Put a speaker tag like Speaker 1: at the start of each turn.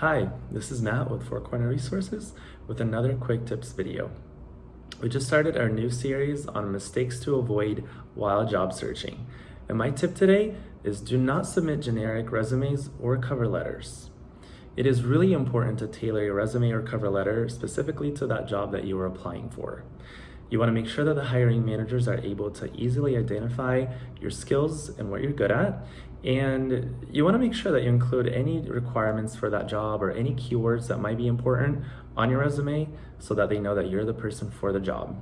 Speaker 1: Hi, this is Matt with Four Corner Resources with another quick tips video. We just started our new series on mistakes to avoid while job searching. And my tip today is do not submit generic resumes or cover letters. It is really important to tailor your resume or cover letter specifically to that job that you are applying for. You want to make sure that the hiring managers are able to easily identify your skills and what you're good at. And you want to make sure that you include any requirements for that job or any keywords that might be important on your resume so that they know that you're the person for the job.